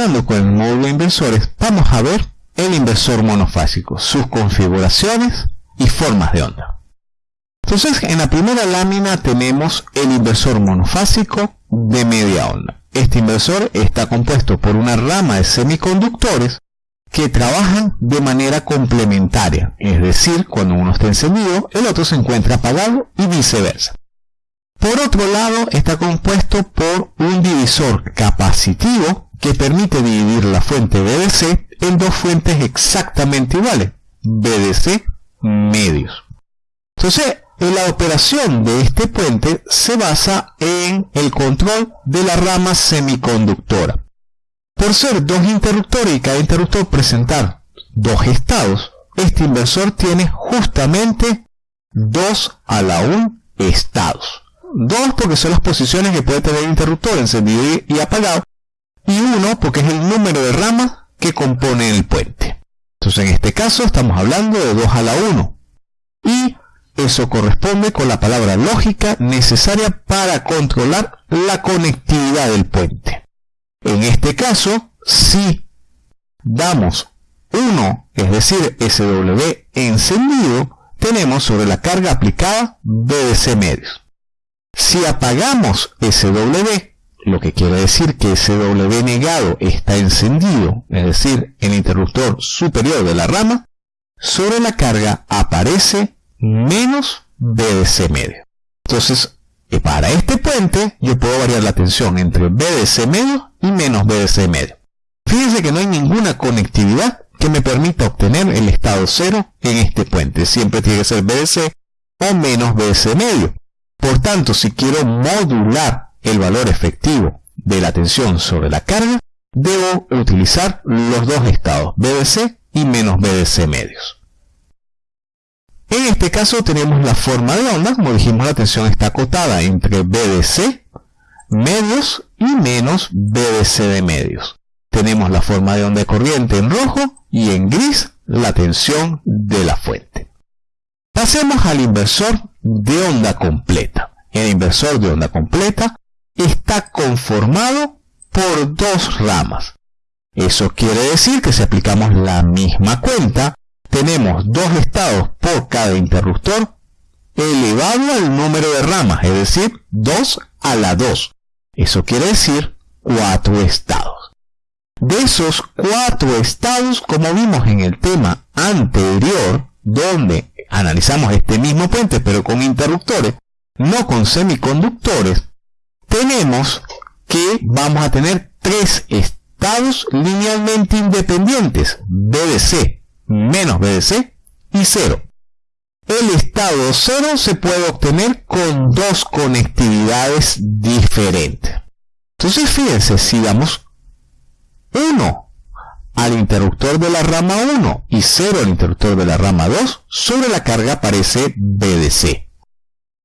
con el módulo inversores, vamos a ver el inversor monofásico, sus configuraciones y formas de onda. Entonces, en la primera lámina tenemos el inversor monofásico de media onda. Este inversor está compuesto por una rama de semiconductores que trabajan de manera complementaria, es decir, cuando uno está encendido, el otro se encuentra apagado y viceversa. Por otro lado, está compuesto por un divisor capacitivo que permite dividir la fuente BDC en dos fuentes exactamente iguales, BDC medios. Entonces, la operación de este puente se basa en el control de la rama semiconductora. Por ser dos interruptores y cada interruptor presentar dos estados, este inversor tiene justamente dos a la 1 estados. Dos porque son las posiciones que puede tener el interruptor encendido y apagado. Y uno porque es el número de ramas que compone el puente. Entonces en este caso estamos hablando de 2 a la 1. Y eso corresponde con la palabra lógica necesaria para controlar la conectividad del puente. En este caso, si damos 1, es decir, SW encendido, tenemos sobre la carga aplicada BDC medios. Si apagamos SW, lo que quiere decir que SW negado está encendido, es decir, el interruptor superior de la rama, sobre la carga aparece menos BDC medio. Entonces, para este puente yo puedo variar la tensión entre BDC medio y menos BDC medio. Fíjense que no hay ninguna conectividad que me permita obtener el estado cero en este puente. Siempre tiene que ser BDC o menos BDC medio. Por tanto, si quiero modular el valor efectivo de la tensión sobre la carga, debo utilizar los dos estados, BDC y menos BDC medios. En este caso tenemos la forma de onda, como dijimos la tensión está acotada entre BDC medios y menos BDC de medios. Tenemos la forma de onda de corriente en rojo y en gris la tensión de la fuente. Pasemos al inversor de onda completa. El inversor de onda completa está conformado por dos ramas. Eso quiere decir que si aplicamos la misma cuenta, tenemos dos estados por cada interruptor elevado al número de ramas, es decir, 2 a la 2. Eso quiere decir 4 estados. De esos 4 estados, como vimos en el tema anterior, donde analizamos este mismo puente pero con interruptores, no con semiconductores, tenemos que vamos a tener tres estados linealmente independientes, BDC, menos BDC y 0. El estado 0 se puede obtener con dos conectividades diferentes. Entonces fíjense, si damos 1 al interruptor de la rama 1 y 0 al interruptor de la rama 2, sobre la carga aparece BDC.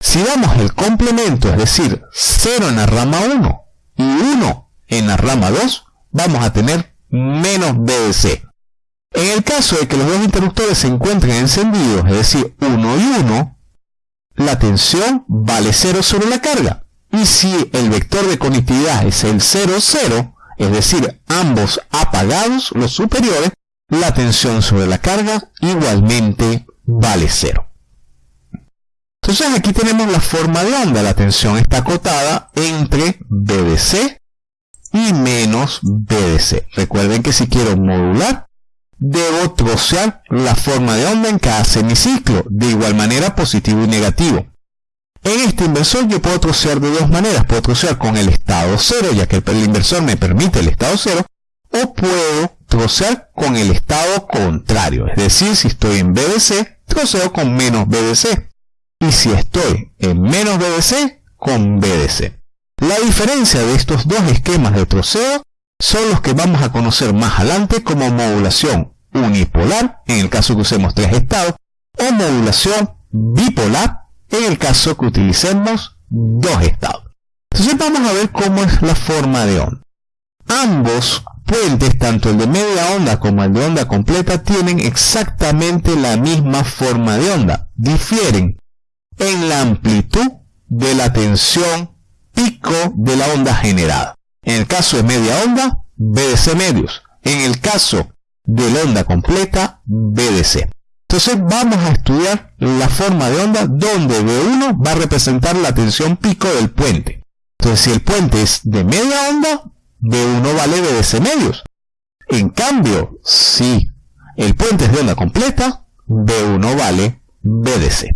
Si damos el complemento, es decir, 0 en la rama 1 y 1 en la rama 2, vamos a tener menos BDC. En el caso de que los dos interruptores se encuentren encendidos, es decir, 1 y 1, la tensión vale 0 sobre la carga. Y si el vector de conectividad es el 0, 0, es decir, ambos apagados, los superiores, la tensión sobre la carga igualmente vale 0. Entonces aquí tenemos la forma de onda. La tensión está acotada entre BDC y menos BDC. Recuerden que si quiero modular, debo trocear la forma de onda en cada semiciclo, de igual manera positivo y negativo. En este inversor yo puedo trocear de dos maneras, puedo trocear con el estado 0, ya que el inversor me permite el estado 0, o puedo trocear con el estado contrario, es decir, si estoy en BDC, troceo con menos BDC, y si estoy en menos BDC, con BDC. La diferencia de estos dos esquemas de troceo son los que vamos a conocer más adelante como modulación unipolar, en el caso que usemos tres estados, o modulación bipolar, en el caso que utilicemos dos estados. Entonces vamos a ver cómo es la forma de onda. Ambos puentes, tanto el de media onda como el de onda completa, tienen exactamente la misma forma de onda. Difieren en la amplitud de la tensión pico de la onda generada. En el caso de media onda, BDC medios. En el caso de la onda completa, BDC. Entonces vamos a estudiar la forma de onda donde B1 va a representar la tensión pico del puente. Entonces si el puente es de media onda, B1 vale BDC medios. En cambio, si el puente es de onda completa, B1 vale BDC.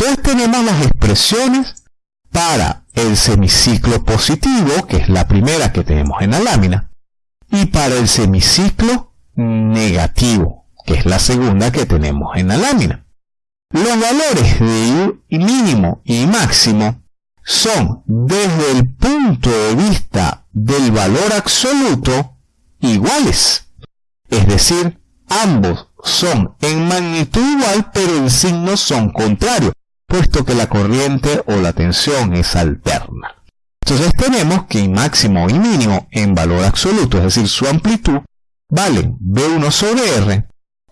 Entonces tenemos las expresiones para el semiciclo positivo, que es la primera que tenemos en la lámina, y para el semiciclo negativo, que es la segunda que tenemos en la lámina. Los valores de mínimo y máximo son desde el punto de vista del valor absoluto iguales. Es decir, ambos son en magnitud igual pero en signos son contrarios, puesto que la corriente o la tensión es alterna. Entonces tenemos que máximo y mínimo en valor absoluto, es decir, su amplitud, valen B1 sobre R,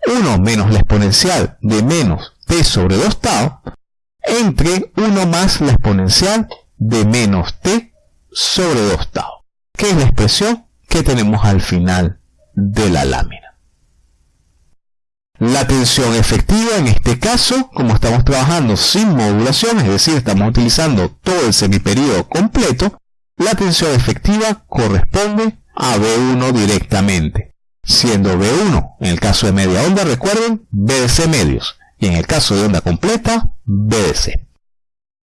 1 menos la exponencial de menos T sobre 2 tau, entre 1 más la exponencial de menos T sobre 2 tau, que es la expresión que tenemos al final de la lámina. La tensión efectiva en este caso, como estamos trabajando sin modulación, es decir, estamos utilizando todo el semiperíodo completo, la tensión efectiva corresponde a B1 directamente, siendo B1 en el caso de media onda, recuerden, BDC medios, y en el caso de onda completa, BDC.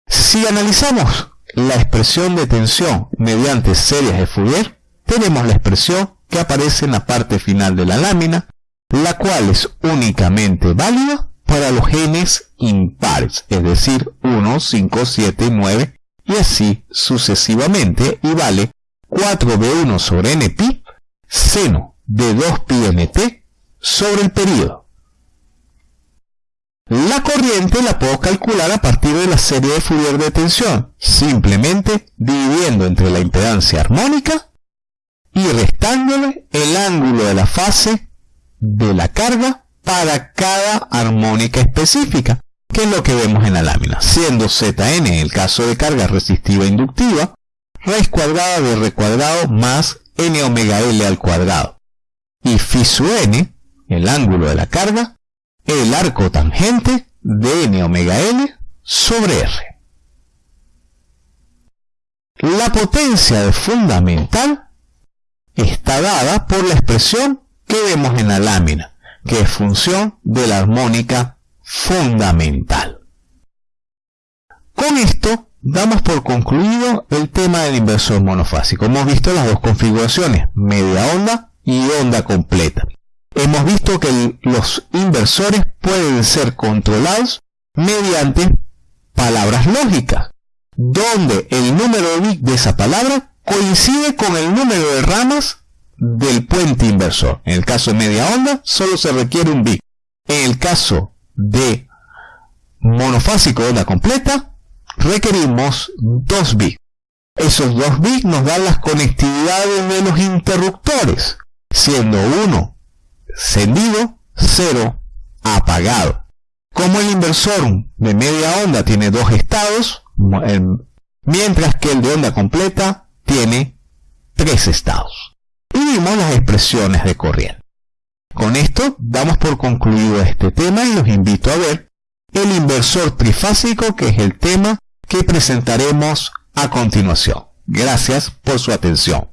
Si analizamos la expresión de tensión mediante series de Fourier, tenemos la expresión que aparece en la parte final de la lámina, la cual es únicamente válida para los genes impares, es decir, 1, 5, 7, 9 y así sucesivamente y vale 4b1 sobre npi seno de 2pi nt sobre el periodo. La corriente la puedo calcular a partir de la serie de Fourier de tensión, simplemente dividiendo entre la impedancia armónica y restándole el ángulo de la fase de la carga para cada armónica específica, que es lo que vemos en la lámina, siendo Zn en el caso de carga resistiva inductiva, raíz cuadrada de R cuadrado más n omega L al cuadrado, y phi n, el ángulo de la carga, el arco tangente de n omega L sobre R. La potencia de fundamental está dada por la expresión que vemos en la lámina, que es función de la armónica fundamental. Con esto damos por concluido el tema del inversor monofásico. Hemos visto las dos configuraciones, media onda y onda completa. Hemos visto que los inversores pueden ser controlados mediante palabras lógicas, donde el número de bits de esa palabra coincide con el número de ramas del puente inversor. En el caso de media onda, solo se requiere un bit. En el caso de monofásico onda completa, requerimos dos bits. Esos dos bits nos dan las conectividades de los interruptores, siendo uno encendido, cero apagado. Como el inversor de media onda tiene dos estados, mientras que el de onda completa tiene tres estados y vimos las expresiones de corriente. Con esto damos por concluido este tema y los invito a ver el inversor trifásico que es el tema que presentaremos a continuación. Gracias por su atención.